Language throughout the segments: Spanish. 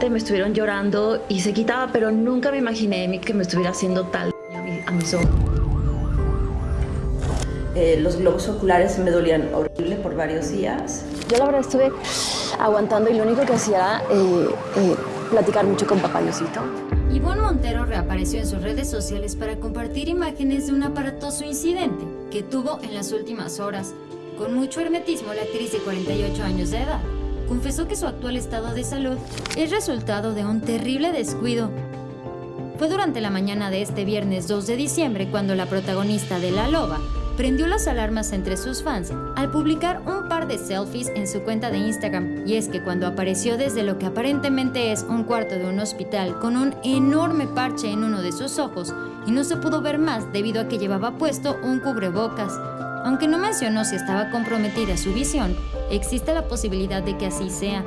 fuerte, me estuvieron llorando y se quitaba, pero nunca me imaginé que me estuviera haciendo tal a, mi, a mis ojos. Eh, los globos oculares me dolían horrible por varios días. Yo la verdad estuve aguantando y lo único que hacía eh, eh, platicar mucho con papá Diosito. Ivonne Montero reapareció en sus redes sociales para compartir imágenes de un aparatoso incidente que tuvo en las últimas horas. Con mucho hermetismo, la actriz de 48 años de edad confesó que su actual estado de salud es resultado de un terrible descuido. Fue durante la mañana de este viernes 2 de diciembre cuando la protagonista de La Loba prendió las alarmas entre sus fans al publicar un par de selfies en su cuenta de Instagram. Y es que cuando apareció desde lo que aparentemente es un cuarto de un hospital con un enorme parche en uno de sus ojos y no se pudo ver más debido a que llevaba puesto un cubrebocas. Aunque no mencionó si estaba comprometida su visión, existe la posibilidad de que así sea.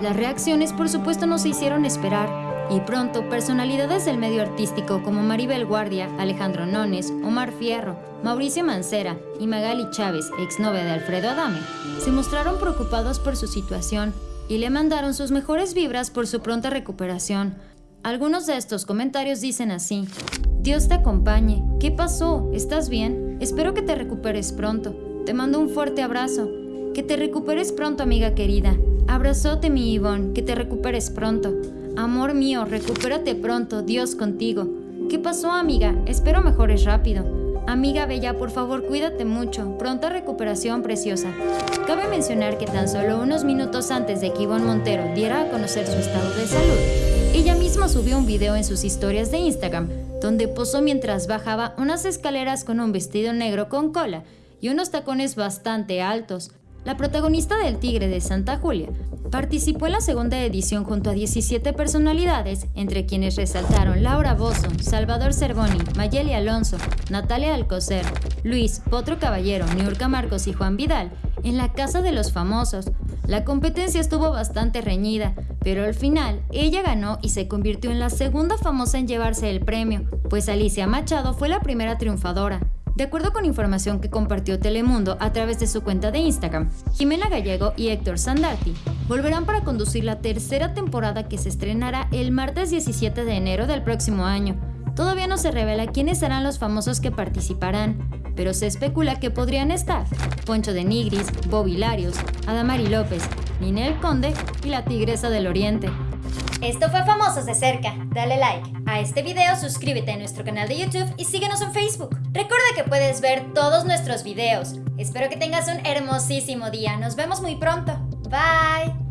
Las reacciones por supuesto no se hicieron esperar y pronto, personalidades del medio artístico como Maribel Guardia, Alejandro Nones, Omar Fierro, Mauricio Mancera y Magali Chávez, exnovia de Alfredo Adame, se mostraron preocupados por su situación y le mandaron sus mejores vibras por su pronta recuperación. Algunos de estos comentarios dicen así, Dios te acompañe, ¿qué pasó? ¿Estás bien? Espero que te recuperes pronto. Te mando un fuerte abrazo. Que te recuperes pronto, amiga querida. Abrazote, mi Ivonne, que te recuperes pronto. Amor mío, recupérate pronto, Dios contigo. ¿Qué pasó, amiga? Espero mejores rápido. Amiga Bella, por favor, cuídate mucho. Pronta recuperación, preciosa. Cabe mencionar que tan solo unos minutos antes de que Ivonne Montero diera a conocer su estado de salud, ella misma subió un video en sus historias de Instagram, donde posó mientras bajaba unas escaleras con un vestido negro con cola y unos tacones bastante altos, la protagonista del Tigre de Santa Julia participó en la segunda edición junto a 17 personalidades, entre quienes resaltaron Laura Bozo, Salvador Cervoni, Mayeli Alonso, Natalia Alcocer, Luis, Potro Caballero, Niurka Marcos y Juan Vidal, en la Casa de los Famosos. La competencia estuvo bastante reñida, pero al final ella ganó y se convirtió en la segunda famosa en llevarse el premio, pues Alicia Machado fue la primera triunfadora. De acuerdo con información que compartió Telemundo a través de su cuenta de Instagram, Jimena Gallego y Héctor Sandarti volverán para conducir la tercera temporada que se estrenará el martes 17 de enero del próximo año. Todavía no se revela quiénes serán los famosos que participarán, pero se especula que podrían estar Poncho de Nigris, Bobby Larios, Adamari López, Ninel Conde y la Tigresa del Oriente. Esto fue Famosos de Cerca. Dale like a este video, suscríbete a nuestro canal de YouTube y síguenos en Facebook. Recuerda que puedes ver todos nuestros videos. Espero que tengas un hermosísimo día. Nos vemos muy pronto. Bye.